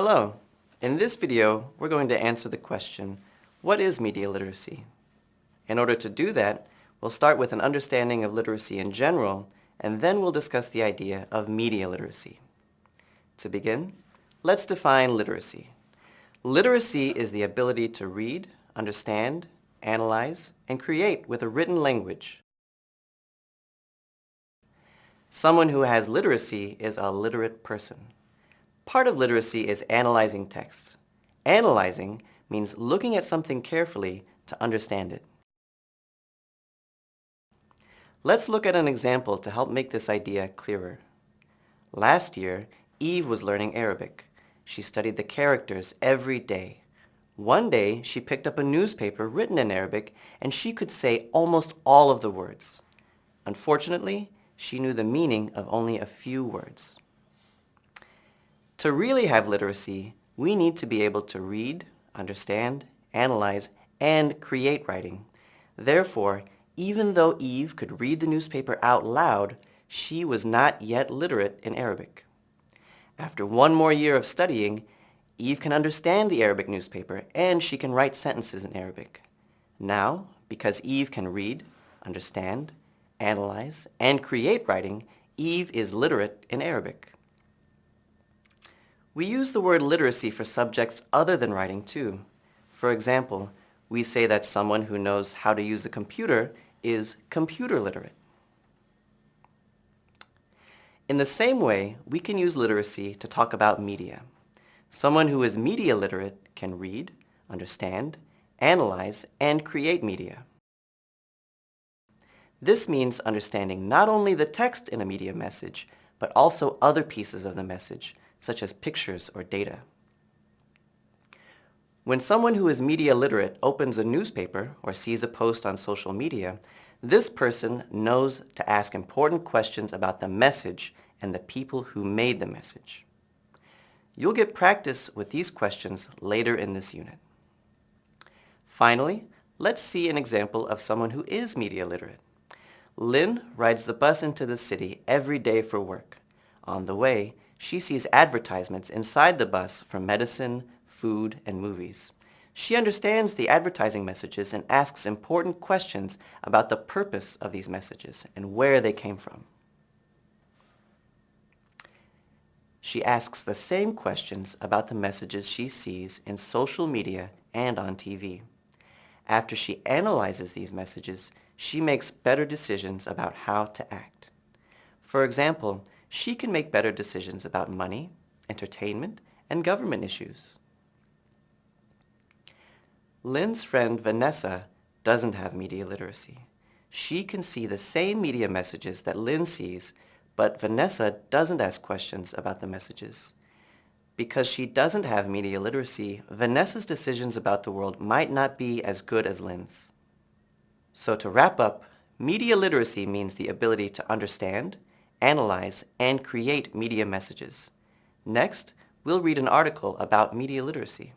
Hello. In this video, we're going to answer the question, what is media literacy? In order to do that, we'll start with an understanding of literacy in general, and then we'll discuss the idea of media literacy. To begin, let's define literacy. Literacy is the ability to read, understand, analyze, and create with a written language. Someone who has literacy is a literate person. Part of literacy is analyzing text. Analyzing means looking at something carefully to understand it. Let's look at an example to help make this idea clearer. Last year, Eve was learning Arabic. She studied the characters every day. One day, she picked up a newspaper written in Arabic and she could say almost all of the words. Unfortunately, she knew the meaning of only a few words. To really have literacy, we need to be able to read, understand, analyze, and create writing. Therefore, even though Eve could read the newspaper out loud, she was not yet literate in Arabic. After one more year of studying, Eve can understand the Arabic newspaper and she can write sentences in Arabic. Now, because Eve can read, understand, analyze, and create writing, Eve is literate in Arabic. We use the word literacy for subjects other than writing too. For example, we say that someone who knows how to use a computer is computer literate. In the same way, we can use literacy to talk about media. Someone who is media literate can read, understand, analyze, and create media. This means understanding not only the text in a media message, but also other pieces of the message, such as pictures or data. When someone who is media literate opens a newspaper or sees a post on social media, this person knows to ask important questions about the message and the people who made the message. You'll get practice with these questions later in this unit. Finally, let's see an example of someone who is media literate. Lynn rides the bus into the city every day for work. On the way, she sees advertisements inside the bus for medicine, food, and movies. She understands the advertising messages and asks important questions about the purpose of these messages and where they came from. She asks the same questions about the messages she sees in social media and on TV. After she analyzes these messages, she makes better decisions about how to act. For example, she can make better decisions about money, entertainment, and government issues. Lynn's friend Vanessa doesn't have media literacy. She can see the same media messages that Lynn sees, but Vanessa doesn't ask questions about the messages. Because she doesn't have media literacy, Vanessa's decisions about the world might not be as good as Lynn's. So to wrap up, media literacy means the ability to understand, analyze, and create media messages. Next, we'll read an article about media literacy.